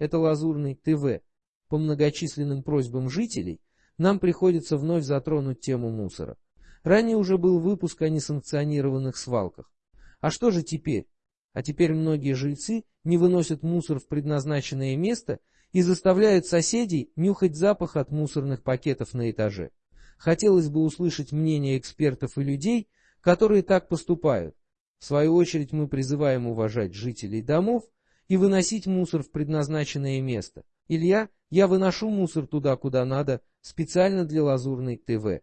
это Лазурный ТВ, по многочисленным просьбам жителей, нам приходится вновь затронуть тему мусора. Ранее уже был выпуск о несанкционированных свалках. А что же теперь? А теперь многие жильцы не выносят мусор в предназначенное место и заставляют соседей нюхать запах от мусорных пакетов на этаже. Хотелось бы услышать мнение экспертов и людей, которые так поступают. В свою очередь мы призываем уважать жителей домов и выносить мусор в предназначенное место. Илья, я выношу мусор туда, куда надо, специально для Лазурной ТВ.